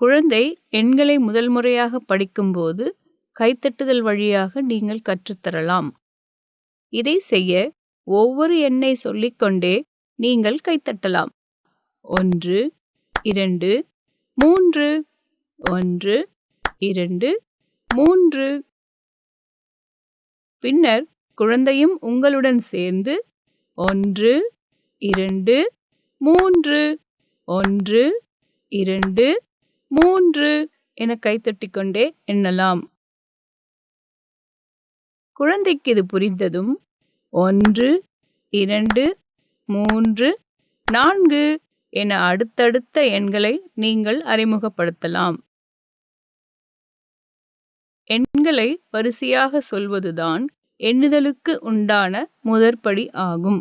குழந்தை எண்களை முதல் முறையாக படிக்கும்போது கைத்தட்டுதல் வழியாக நீங்கள் கற்றுத்தரலாம். இதை செய்ய ஒவ்வொரு எண்ணை சொல்லிக்கொண்டே நீங்கள் கைத்தட்டலாம். ஒன்று இரண்டு மூன்று ஒன்று இரண்டு மூன்று. பின்னர் குழந்தையும் உங்களுடன் சேர்ந்து ஒன்று இரண்டு மூன்று ஒன்று இரண்டு மூன்று என கைத்தட்டிக் கொண்டே எண்ணலாம். குழந்தைக்கு இது புரிந்ததும் ஒன்று இரண்டு மூன்று நான்கு என அடுத்தடுத்த எண்களை நீங்கள் அறிமுகப்படுத்தலாம். எண்களை வரிசையாக சொல்வதுதான் எண்ணுதலுக்கு உண்டான முதற்படி ஆகும்.